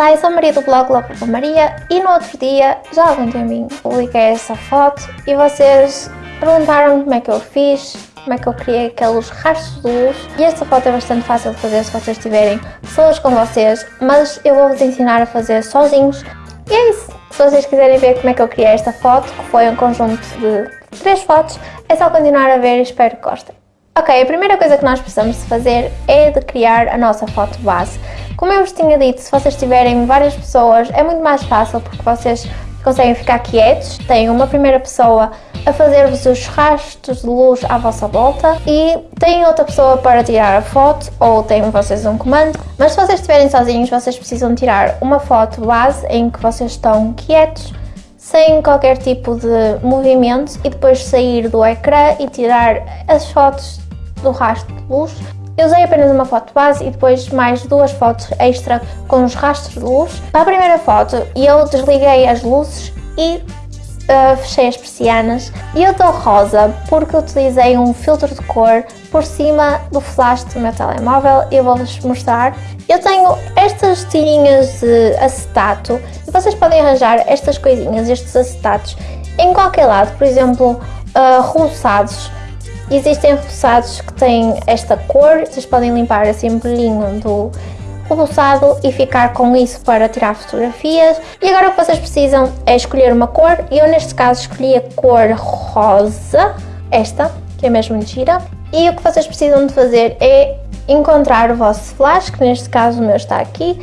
Olá, eu sou a Maria do blog com Maria e no outro dia, já há algum tempinho, publiquei essa foto e vocês perguntaram como é que eu fiz, como é que eu criei aqueles rastros de luz e esta foto é bastante fácil de fazer se vocês tiverem pessoas com vocês, mas eu vou-vos ensinar a fazer sozinhos e é isso. Se vocês quiserem ver como é que eu criei esta foto, que foi um conjunto de três fotos, é só continuar a ver e espero que gostem. Ok, a primeira coisa que nós precisamos fazer é de criar a nossa foto base. Como eu vos tinha dito, se vocês tiverem várias pessoas, é muito mais fácil porque vocês conseguem ficar quietos, têm uma primeira pessoa a fazer-vos os rastros de luz à vossa volta e têm outra pessoa para tirar a foto ou têm vocês um comando. Mas se vocês estiverem sozinhos, vocês precisam tirar uma foto base em que vocês estão quietos, sem qualquer tipo de movimento e depois sair do ecrã e tirar as fotos do rastro de luz. Eu usei apenas uma foto base e depois mais duas fotos extra com os rastros de luz. Para a primeira foto eu desliguei as luzes e uh, fechei as persianas e eu estou rosa porque utilizei um filtro de cor por cima do flash do meu telemóvel eu vou-vos mostrar. Eu tenho estas tirinhas de acetato e vocês podem arranjar estas coisinhas, estes acetatos em qualquer lado, por exemplo, uh, roçados Existem roçados que têm esta cor, vocês podem limpar esse embrulhinho do roçado e ficar com isso para tirar fotografias. E agora o que vocês precisam é escolher uma cor, eu neste caso escolhi a cor rosa, esta, que é mesmo gira. E o que vocês precisam de fazer é encontrar o vosso flash, que neste caso o meu está aqui,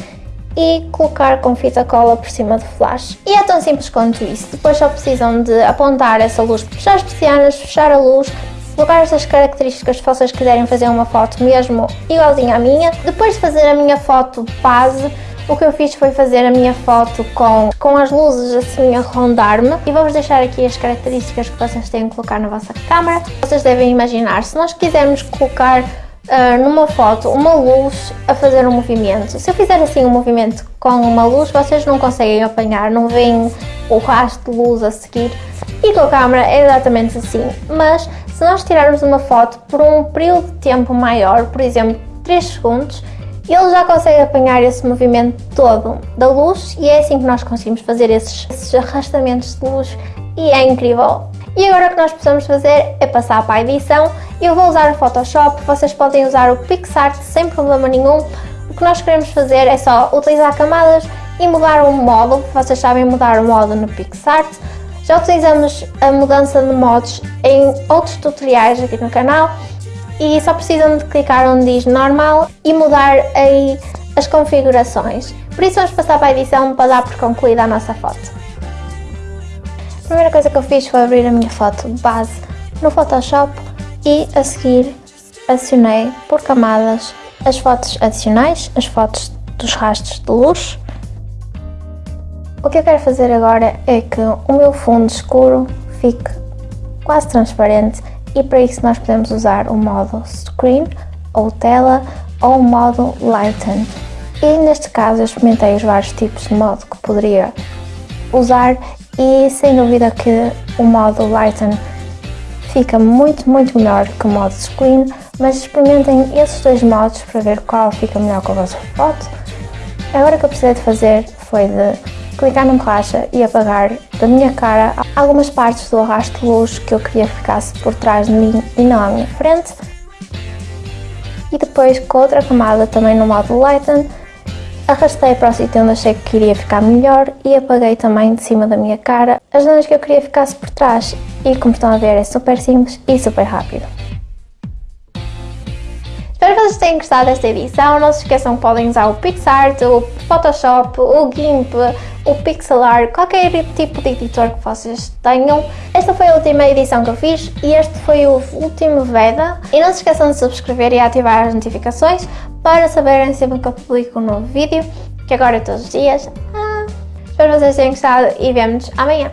e colocar com fita cola por cima do flash. E é tão simples quanto isso. Depois só precisam de apontar essa luz, fechar as persianas, fechar a luz, colocar estas características se vocês quiserem fazer uma foto mesmo igualzinha à minha. Depois de fazer a minha foto base, o que eu fiz foi fazer a minha foto com, com as luzes assim a rondar-me e vou-vos deixar aqui as características que vocês têm que colocar na vossa câmera. Vocês devem imaginar, se nós quisermos colocar uh, numa foto uma luz a fazer um movimento, se eu fizer assim um movimento com uma luz, vocês não conseguem apanhar, não veem o rastro de luz a seguir e com a câmera é exatamente assim, mas se nós tirarmos uma foto por um período de tempo maior, por exemplo 3 segundos, ele já consegue apanhar esse movimento todo da luz e é assim que nós conseguimos fazer esses, esses arrastamentos de luz e é incrível. E agora o que nós precisamos fazer é passar para a edição. Eu vou usar o Photoshop, vocês podem usar o PixArt sem problema nenhum. O que nós queremos fazer é só utilizar camadas e mudar o modo, vocês sabem mudar o modo no PixArt. Já utilizamos a mudança de modos em outros tutoriais aqui no canal e só precisam de clicar onde diz normal e mudar aí as configurações. Por isso vamos passar para a edição para dar por concluída a nossa foto. A primeira coisa que eu fiz foi abrir a minha foto base no Photoshop e a seguir acionei por camadas as fotos adicionais, as fotos dos rastros de luz o que eu quero fazer agora é que o meu fundo escuro fique quase transparente e para isso nós podemos usar o modo Screen ou Tela ou o modo Lighten. E neste caso eu experimentei os vários tipos de modo que poderia usar e sem dúvida que o modo Lighten fica muito, muito melhor que o modo Screen, mas experimentem esses dois modos para ver qual fica melhor com a vossa foto. Agora o que eu precisei de fazer foi de clicar no caixa e apagar da minha cara algumas partes do arrasto luz que eu queria que ficasse por trás de mim e não à minha frente. E depois com outra camada também no modo Lighten, arrastei para o sítio onde achei que iria ficar melhor e apaguei também de cima da minha cara as zonas que eu queria que ficasse por trás. E como estão a ver é super simples e super rápido. Espero que vocês tenham gostado desta edição. Não se esqueçam que podem usar o PixArt, o Photoshop, o GIMP, o Pixelar, qualquer tipo de editor que vocês tenham. Esta foi a última edição que eu fiz e este foi o último VEDA. E não se esqueçam de subscrever e ativar as notificações para saberem sempre que eu publico um novo vídeo, que agora é todos os dias. Ah, espero que vocês tenham gostado e vemo-nos amanhã.